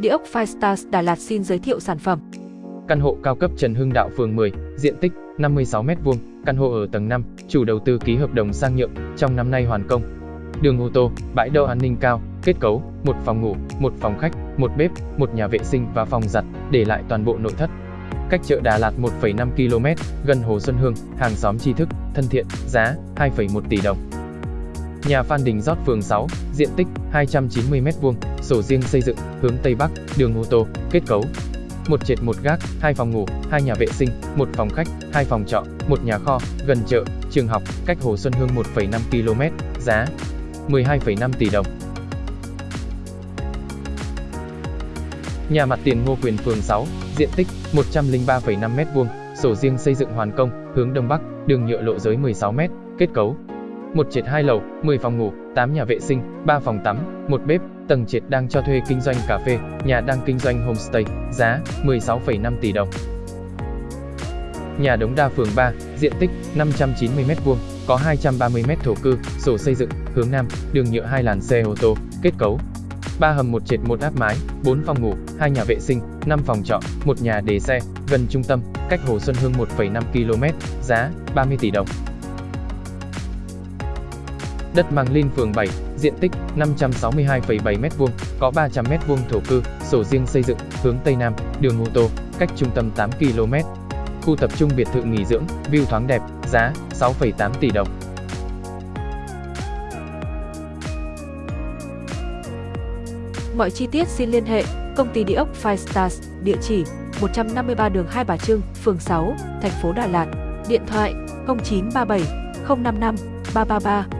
Địa ốc Five Stars Đà Lạt xin giới thiệu sản phẩm. Căn hộ cao cấp Trần Hưng Đạo phường 10, diện tích 56m2, căn hộ ở tầng 5, chủ đầu tư ký hợp đồng sang nhượng, trong năm nay hoàn công. Đường ô tô, bãi đậu an ninh cao, kết cấu, một phòng ngủ, một phòng khách, một bếp, một nhà vệ sinh và phòng giặt, để lại toàn bộ nội thất. Cách chợ Đà Lạt 1,5 km, gần Hồ Xuân Hương, hàng xóm tri thức, thân thiện, giá 2,1 tỷ đồng. Nhà Phan Đình Rót phường 6, diện tích 290m2, sổ riêng xây dựng, hướng Tây Bắc, đường ô tô, kết cấu. Một trệt một gác, hai phòng ngủ, hai nhà vệ sinh, một phòng khách, hai phòng trọ, một nhà kho, gần chợ, trường học, cách Hồ Xuân Hương 1,5 km, giá 12,5 tỷ đồng. Nhà mặt tiền Ngô Quyền phường 6, diện tích 103,5m2, sổ riêng xây dựng hoàn công, hướng Đông Bắc, đường nhựa lộ giới 16m, kết cấu một trệt hai lầu, 10 phòng ngủ, 8 nhà vệ sinh, 3 phòng tắm, một bếp, tầng trệt đang cho thuê kinh doanh cà phê, nhà đang kinh doanh homestay, giá 16,5 tỷ đồng. Nhà Đống Đa phường 3, diện tích 590m2, có 230m thổ cư, sổ xây dựng, hướng Nam, đường nhựa hai làn xe ô tô, kết cấu. 3 hầm một trệt một áp mái, 4 phòng ngủ, 2 nhà vệ sinh, 5 phòng trọ, một nhà để xe, gần trung tâm, cách Hồ Xuân Hương 1,5 km, giá 30 tỷ đồng. Đất Mang Linh phường 7, diện tích 562,7m2, có 300m2 thổ cư, sổ riêng xây dựng, hướng Tây Nam, đường ô tô, cách trung tâm 8 km. Khu tập trung biệt thự nghỉ dưỡng, view thoáng đẹp, giá 6,8 tỷ đồng. Mọi chi tiết xin liên hệ công ty địa ốc Five Stars, địa chỉ 153 đường Hai Bà Trưng, phường 6, thành phố Đà Lạt, điện thoại 0937 055 333